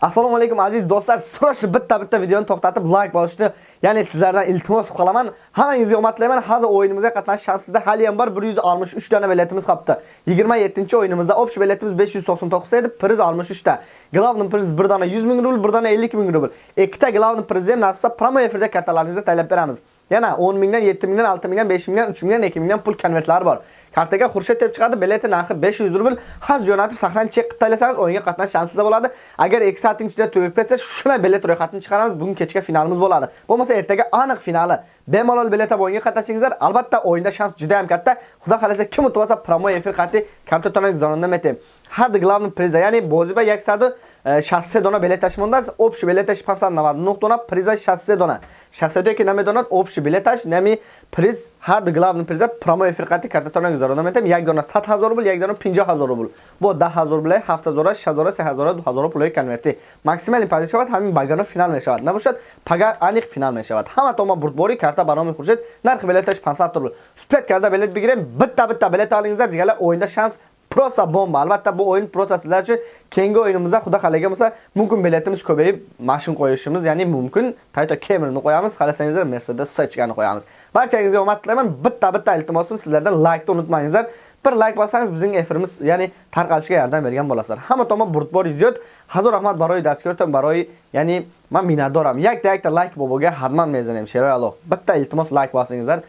Assalomu alaykum aziz do'stlar. Surash bitta-bitta videoni to'xtatib like bosishni, ya'ni sizlardan iltimos qilaman. Hammangizga omad tilayman. Hozir o'yinimizga qatnashish shansingizda hali ham bor 163 dona biletimiz qolibdi. 27-o'yinimizda obsh biletimiz 599 edi, priz 63 ta. Glavni priz 1 dona 100 ming rubl, 1 dona 50 ming rubl. Ikkita glavni prizni ham nasibsa promo efirda kartalaringizga taylab beramiz. Yana 10 mingdan, 7 mingdan, 6 mingdan, 5 mingdan, 3 mingdan, 2 mingdan pul konvertlari bor. Kartaga Xurshid deb chiqadi, bileti narxi 500 rubl. Haz jo'natib saqlanib chek qilib o'yinga qatnash shansingizda bo'ladi. Agar 2 soat ichida tugab ketsa, shuna bilet ro'yxatini chiqaramiz. Bugun kechga finalimiz bo'ladi. Bo'lmasa ertaga aniq finali. Bemalol bilet olib o'yinga qatnashingizlar. Albatta o'yinda shans juda ham katta. Xudo xolasa kim o'tib olsa promo efir qatti karta to'lash zonunda metem. Har главный приза, ya'ni bo'ziba 160 dona билеташ мондаст, общий билеташ 599 дона, приза 60 дона. 60 ки намедонад, общий билеташ, нами приз, har главный приза промо эфирқати картатона гузаронда метам, як дона 100 000 рубл, як дона 50 000 рубл. Бо 10 000 рубл, 7 000, 6 000, 3 000, 2 000 пулои конверти. Максимали пазиш шавад, ҳамин багано финал мешавад. Набошад, пага аниқ финал мешавад. Ҳама тома бурдбори карта барноми хуршед, нархи билеташ 500 рубл. Спет карда билет бигирем, bitta-bitta билет олингизар, ҷигалар o'yinda shans prosa bomba. Albatta bu o'yin prosa sizlar uchun keyingi o'yinimizda xudo xalagan bo'lsa, mumkin biletimiz ko'payib, mashin qo'yishimiz, ya'ni mumkin Toyota Camry'ni qo'yamiz, xohlasangizlar Mercedes Sechkani qo'yamiz. Barchangizga omad tilayman. Bitta-bitta iltimosim sizlardan like-ni unutmangizlar. Bir like bossangiz bizning efirimiz, ya'ni tarqalishiga yordam bergan bo'lasizlar. Hamma tomon burtbor izzat. Hazor rahmat baroy dasturdan baroy, ya'ni men minnatdoram. Yakta-yakta like boboga hadman mezanim. Sheroy Alloh. Bitta iltimos like bossangizlar.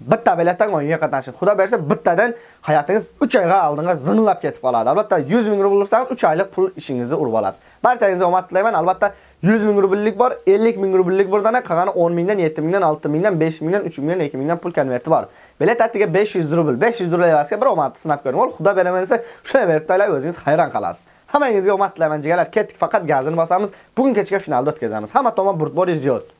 Bitta biletdan o'yinga qatnashing. Xudo bersa bittadan hayotingiz 3 oyga oldinga zinglab ketib qoladi. Albatta 100 ming rubl ursangiz 3 oylik pul ishingizni urib olasiz. Barchangizga omad tilayman. Albatta 100 ming rubllik bor, 50 ming rubllik bor, dana qolgani 10 mingdan, 7 mingdan, 6 mingdan, 5 mingdan, 3 mingdan, 2 mingdan pul konverti bor. Bilet atiga 500 rubl, 500 rubl evaziga bir omadni sinab ko'ring. Ol, Xudo beraman desa, shunday berib taylar o'zingiz hayron qolasiz. Hammangizga omad tilayman jigarlar. Ketdik, faqat gazini bosamiz. Bugun kechga finalda o'tkazamiz. Hamma tomon burtbor ziyod.